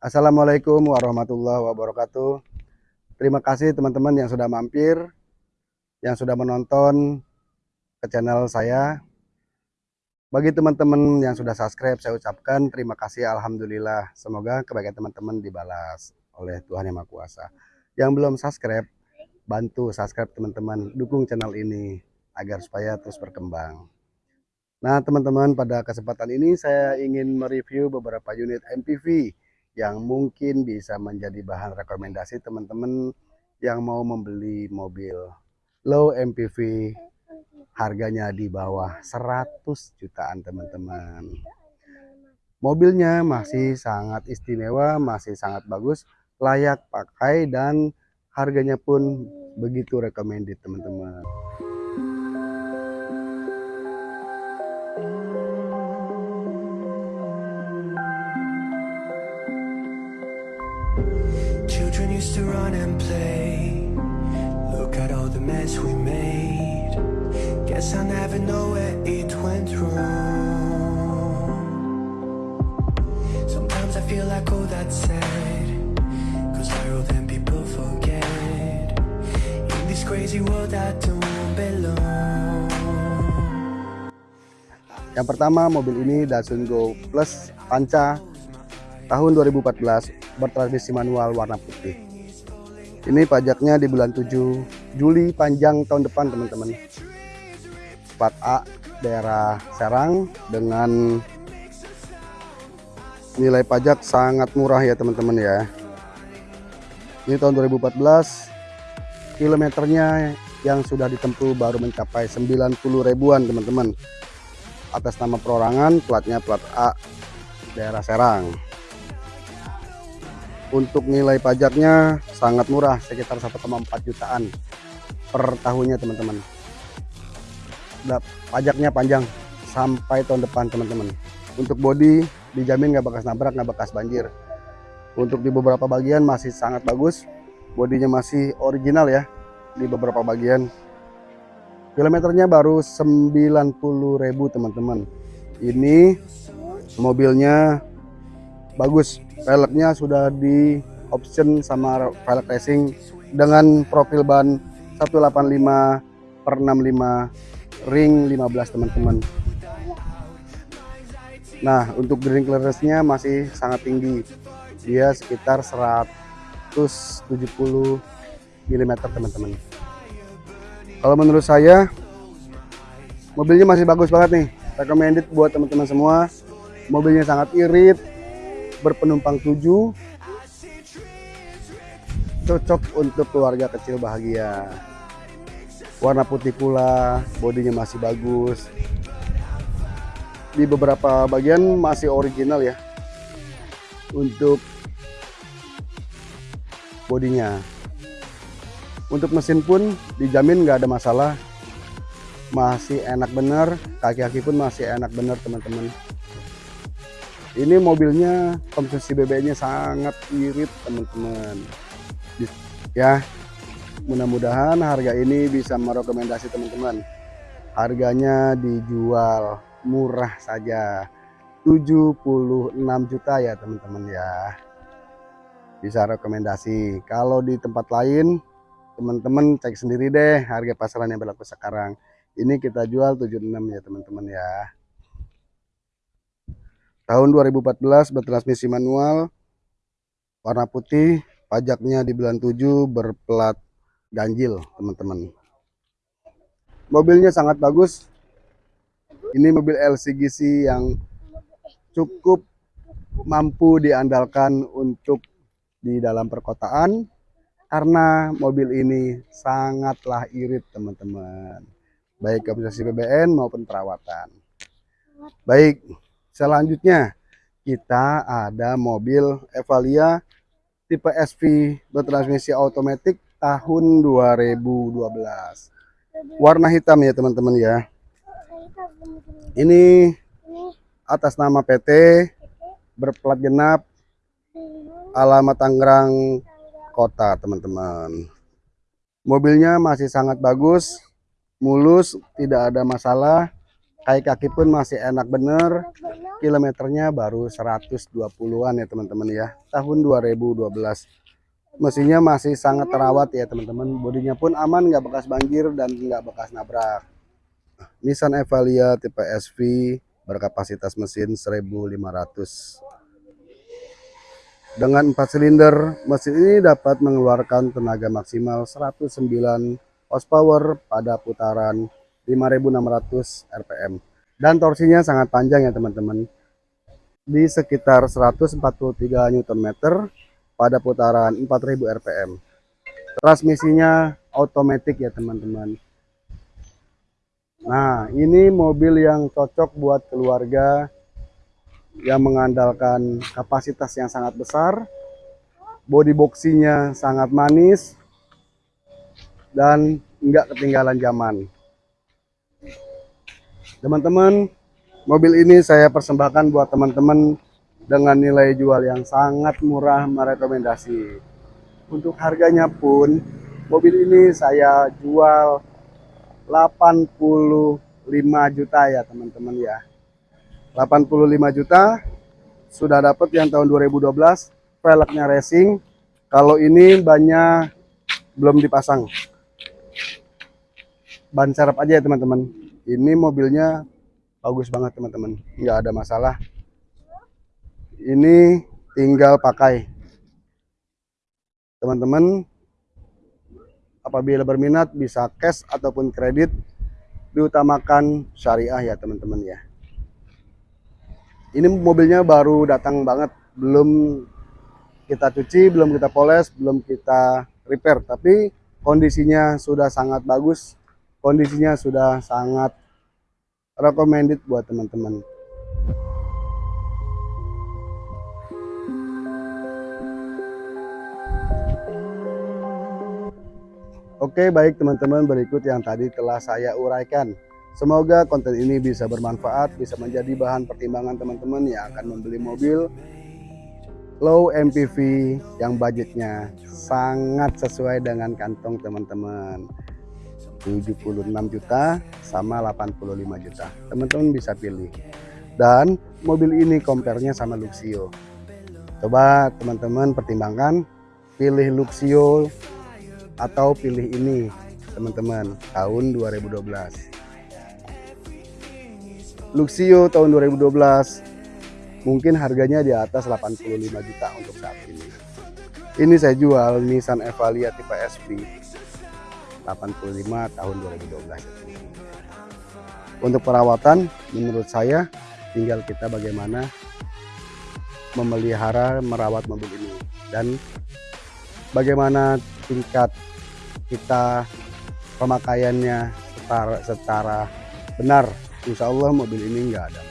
Assalamualaikum warahmatullahi wabarakatuh. Terima kasih teman-teman yang sudah mampir, yang sudah menonton ke channel saya. Bagi teman-teman yang sudah subscribe, saya ucapkan terima kasih Alhamdulillah. Semoga kebaikan teman-teman dibalas oleh Tuhan Yang Maha Kuasa. Yang belum subscribe, bantu subscribe teman-teman, dukung channel ini agar supaya terus berkembang. Nah teman-teman pada kesempatan ini saya ingin mereview beberapa unit MPV yang mungkin bisa menjadi bahan rekomendasi teman-teman yang mau membeli mobil low MPV harganya di bawah 100 jutaan teman-teman. Mobilnya masih sangat istimewa masih sangat bagus layak pakai dan harganya pun begitu recommended teman-teman Children used to run and play. Look at all the mess we made. Guess I never know where it went wrong. Sometimes I feel like oh that's sad Cause viral then people forget? In this crazy world I don't belong. Yang pertama mobil ini Datsun Go Plus Panca tahun 2014 bertransmisi manual warna putih. Ini pajaknya di bulan 7 Juli panjang tahun depan teman-teman. Plat A daerah Serang dengan nilai pajak sangat murah ya teman-teman ya. Ini tahun 2014 kilometernya yang sudah ditempuh baru mencapai 90 ribuan teman-teman atas nama perorangan platnya plat A daerah Serang untuk nilai pajaknya sangat murah sekitar 1,4 jutaan per tahunnya teman-teman. Pajaknya panjang sampai tahun depan teman-teman. Untuk body dijamin nggak bekas nabrak nggak bekas banjir. Untuk di beberapa bagian masih sangat bagus. Bodinya masih original ya di beberapa bagian. Kilometernya baru 90.000 teman-teman. Ini mobilnya bagus. Velgnya sudah di option sama velg racing dengan profil ban 185 per 65 ring 15 teman-teman. Nah untuk green clearance nya masih sangat tinggi. Dia sekitar 170 mm teman-teman. Kalau menurut saya mobilnya masih bagus banget nih. Recommended buat teman-teman semua. Mobilnya sangat irit berpenumpang tujuh cocok untuk keluarga kecil bahagia. Warna putih pula bodinya masih bagus. Di beberapa bagian masih original ya untuk bodinya. Untuk mesin pun dijamin nggak ada masalah. Masih enak bener kaki-kaki pun masih enak bener teman-teman ini mobilnya konsumsi BBM-nya sangat irit teman-teman. Ya. Mudah-mudahan harga ini bisa merekomendasi teman-teman. Harganya dijual murah saja. 76 juta ya teman-teman ya. Bisa rekomendasi. Kalau di tempat lain teman-teman cek sendiri deh harga pasaran yang berlaku sekarang. Ini kita jual 76 ya teman-teman ya tahun 2014 bertransmisi manual warna putih pajaknya di bulan 7 berplat ganjil teman-teman. Mobilnya sangat bagus. Ini mobil LCGC yang cukup mampu diandalkan untuk di dalam perkotaan karena mobil ini sangatlah irit teman-teman. Baik kapasitas BBN maupun perawatan. Baik Selanjutnya kita ada mobil Evalia tipe SV bertransmisi otomatis tahun 2012. Warna hitam ya teman-teman ya. Ini atas nama PT berplat genap alamat Tangerang kota teman-teman. Mobilnya masih sangat bagus, mulus, tidak ada masalah kayak kaki pun masih enak bener. Kilometernya baru 120-an ya teman-teman ya. Tahun 2012 mesinnya masih sangat terawat ya teman-teman. Bodinya pun aman nggak bekas banjir dan nggak bekas nabrak. Nissan Evalia tipe SV berkapasitas mesin 1500 dengan 4 silinder, mesin ini dapat mengeluarkan tenaga maksimal 109 horsepower pada putaran 5600 rpm. Dan torsinya sangat panjang ya teman-teman. Di sekitar 143 Nm pada putaran 4000 rpm. Transmisinya otomatis ya teman-teman. Nah, ini mobil yang cocok buat keluarga yang mengandalkan kapasitas yang sangat besar, body boxinya sangat manis, dan enggak ketinggalan zaman. Teman-teman, mobil ini saya persembahkan buat teman-teman dengan nilai jual yang sangat murah merekomendasi. Untuk harganya pun, mobil ini saya jual 85 juta ya teman-teman ya. 85 juta sudah dapat yang tahun 2012 velgnya racing. Kalau ini banyak belum dipasang. Ban serep aja ya teman-teman ini mobilnya bagus banget teman-teman. Nggak ada masalah. Ini tinggal pakai. Teman-teman apabila berminat bisa cash ataupun kredit diutamakan syariah ya teman-teman ya. Ini mobilnya baru datang banget. Belum kita cuci belum kita poles belum kita repair. Tapi kondisinya sudah sangat bagus kondisinya sudah sangat recommended buat teman-teman Oke baik teman-teman berikut yang tadi telah saya uraikan Semoga konten ini bisa bermanfaat, bisa menjadi bahan pertimbangan teman-teman yang akan membeli mobil low MPV yang budgetnya sangat sesuai dengan kantong teman-teman. 76 juta sama 85 juta. Teman-teman bisa pilih. Dan mobil ini compare-nya sama Luxio. Coba teman-teman pertimbangkan pilih Luxio atau pilih ini teman-teman tahun 2012 Luxio tahun 2012 mungkin harganya di atas 85 juta untuk saat ini ini saya jual Nissan Evalia tipe SP 85 tahun 2012 untuk perawatan menurut saya tinggal kita bagaimana memelihara merawat mobil ini. Dan bagaimana tingkat kita pemakaiannya secara, secara benar. Insya Allah mobil ini nggak ada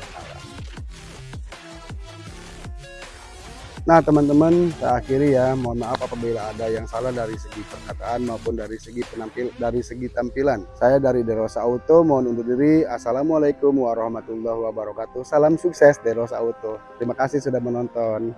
nah teman-teman saya akhiri ya. Mohon maaf apabila ada yang salah dari segi perkataan maupun dari segi penampil dari segi tampilan. Saya dari Derosa Auto mohon undur diri. Assalamualaikum warahmatullahi wabarakatuh. Salam sukses Derosa Auto. Terima kasih sudah menonton